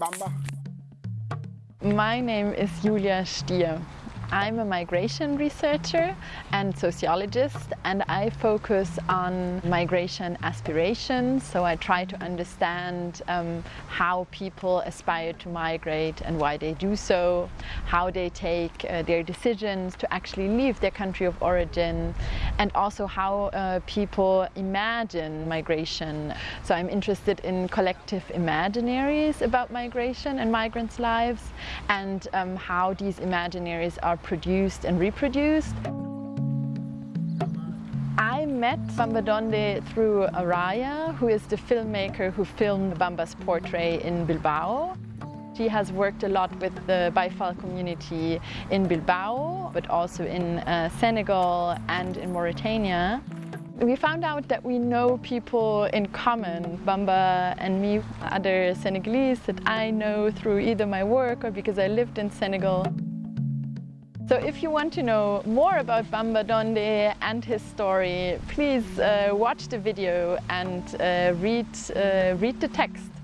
Bamba? My name is Julia Stier. I'm a migration researcher and sociologist and I focus on migration aspirations. So I try to understand um, how people aspire to migrate and why they do so, how they take uh, their decisions to actually leave their country of origin and also how uh, people imagine migration. So I'm interested in collective imaginaries about migration and migrants' lives and um, how these imaginaries are produced and reproduced. I met Bamba Donde through Araya, who is the filmmaker who filmed Bamba's portrait in Bilbao. She has worked a lot with the Baye Fall community in Bilbao, but also in uh, Senegal and in Mauritania. We found out that we know people in common, Bamba and me, other Senegalese that I know through either my work or because I lived in Senegal. So if you want to know more about Bamba Donde and his story, please uh, watch the video and uh, read, uh, read the text.